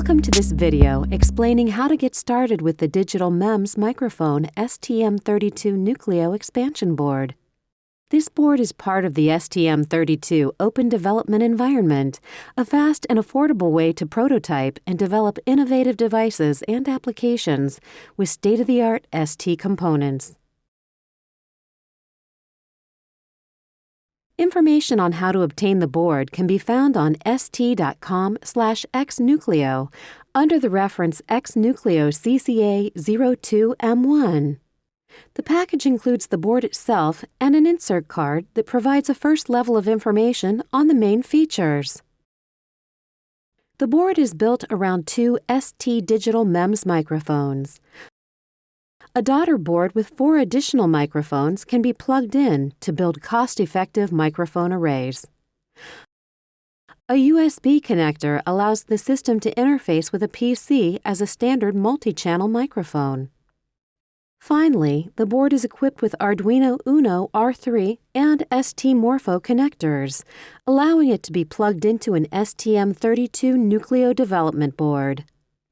Welcome to this video explaining how to get started with the digital MEMS microphone STM32 Nucleo expansion board. This board is part of the STM32 Open Development Environment, a fast and affordable way to prototype and develop innovative devices and applications with state-of-the-art ST components. Information on how to obtain the board can be found on st.com slash xnucleo under the reference xnucleo CCA02M1. The package includes the board itself and an insert card that provides a first level of information on the main features. The board is built around two ST digital MEMS microphones. A daughter board with four additional microphones can be plugged in to build cost-effective microphone arrays. A USB connector allows the system to interface with a PC as a standard multi-channel microphone. Finally, the board is equipped with Arduino Uno R3 and ST Morpho connectors, allowing it to be plugged into an STM32 Nucleo development board.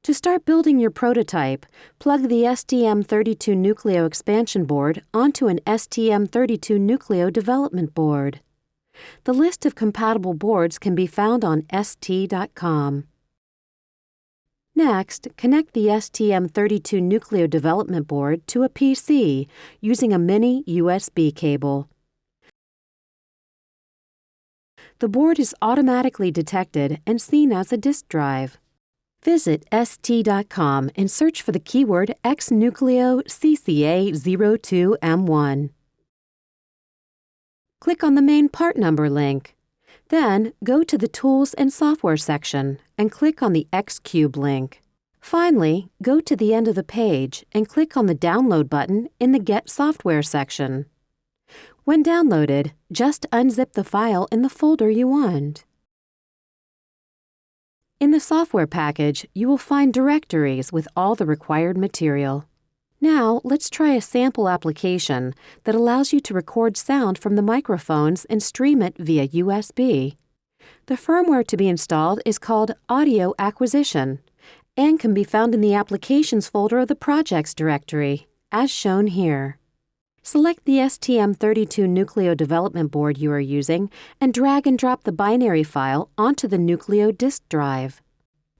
To start building your prototype, plug the STM32 Nucleo expansion board onto an STM32 Nucleo development board. The list of compatible boards can be found on ST.com. Next, connect the STM32 Nucleo development board to a PC using a mini USB cable. The board is automatically detected and seen as a disk drive. Visit st.com and search for the keyword xnucleo CCA02M1. Click on the main part number link. Then go to the Tools and Software section and click on the Xcube link. Finally, go to the end of the page and click on the Download button in the Get Software section. When downloaded, just unzip the file in the folder you want. In the software package, you will find directories with all the required material. Now, let's try a sample application that allows you to record sound from the microphones and stream it via USB. The firmware to be installed is called Audio Acquisition and can be found in the Applications folder of the Projects directory, as shown here. Select the STM32 Nucleo development board you are using and drag and drop the binary file onto the Nucleo disk drive.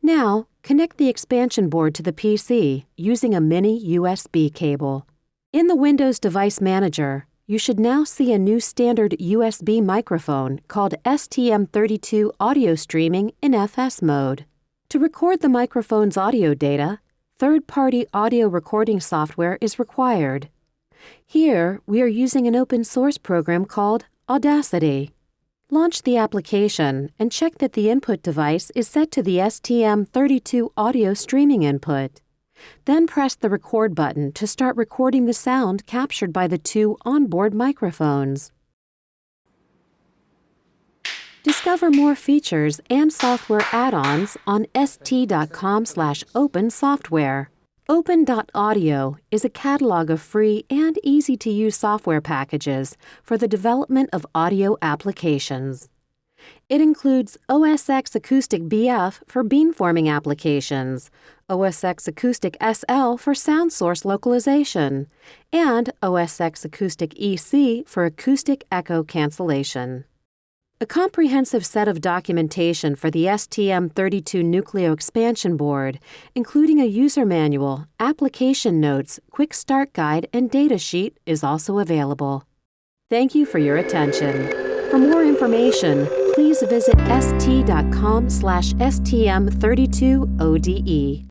Now, connect the expansion board to the PC using a mini USB cable. In the Windows Device Manager, you should now see a new standard USB microphone called STM32 Audio Streaming in FS mode. To record the microphone's audio data, third-party audio recording software is required. Here, we are using an open source program called Audacity. Launch the application and check that the input device is set to the STM32 audio streaming input. Then press the record button to start recording the sound captured by the two onboard microphones. Discover more features and software add-ons on st.com/open software. Open.audio is a catalog of free and easy-to-use software packages for the development of audio applications. It includes OSX Acoustic BF for beamforming applications, OSX Acoustic SL for sound source localization, and OSX Acoustic EC for acoustic echo cancellation. A comprehensive set of documentation for the STM32 Nucleo expansion board, including a user manual, application notes, quick start guide, and data sheet is also available. Thank you for your attention. For more information, please visit st.com slash stm32ode.